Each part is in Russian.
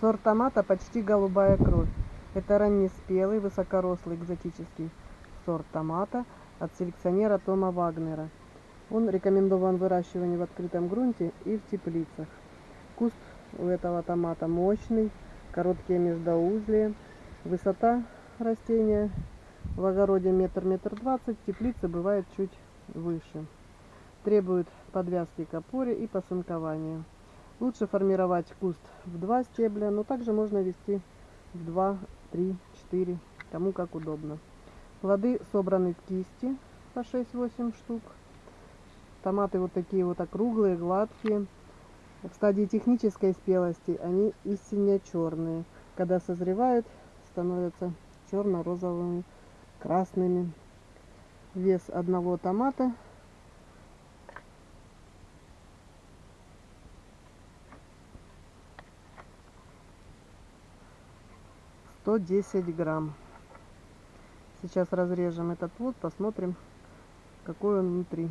Сорт томата почти голубая кровь. Это раннеспелый, высокорослый экзотический сорт томата от селекционера Тома Вагнера. Он рекомендован выращиванию в открытом грунте и в теплицах. Куст у этого томата мощный, короткие междоузлия. Высота растения в огороде метр-метр двадцать, в теплице бывает чуть выше. Требует подвязки к опоре и посынкования. Лучше формировать куст в два стебля, но также можно вести в 2, 3, 4, кому как удобно. Плоды собраны в кисти по 6-8 штук. Томаты вот такие вот округлые, гладкие. В стадии технической спелости они истинно черные. Когда созревают, становятся черно-розовыми, красными. Вес одного томата 110 грамм. Сейчас разрежем этот вот, посмотрим, какой он внутри.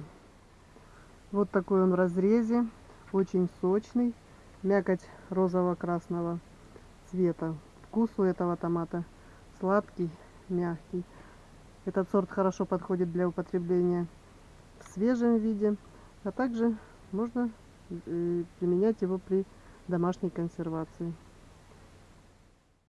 Вот такой он в разрезе, очень сочный, мякоть розово-красного цвета. Вкус у этого томата сладкий, мягкий. Этот сорт хорошо подходит для употребления в свежем виде, а также можно э, применять его при домашней консервации.